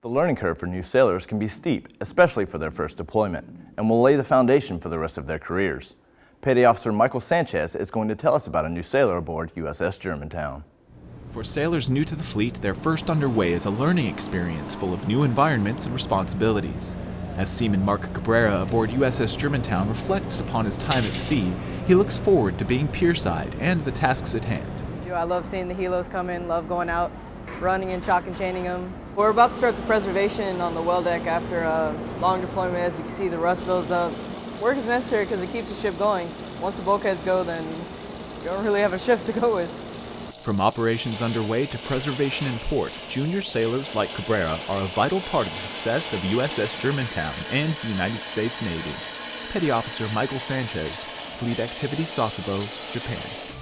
The learning curve for new sailors can be steep, especially for their first deployment, and will lay the foundation for the rest of their careers. Petty Officer Michael Sanchez is going to tell us about a new sailor aboard USS Germantown. For sailors new to the fleet, their first underway is a learning experience full of new environments and responsibilities. As Seaman Mark Cabrera aboard USS Germantown reflects upon his time at sea, he looks forward to being pierside and the tasks at hand. I love seeing the helos come in, love going out, running and chock and chaining them. We're about to start the preservation on the well deck after a long deployment. As you can see, the rust builds up. Work is necessary because it keeps the ship going. Once the bulkheads go, then you don't really have a ship to go with. From operations underway to preservation in port, junior sailors like Cabrera are a vital part of the success of USS Germantown and the United States Navy. Petty Officer Michael Sanchez, Fleet Activity Sasebo, Japan.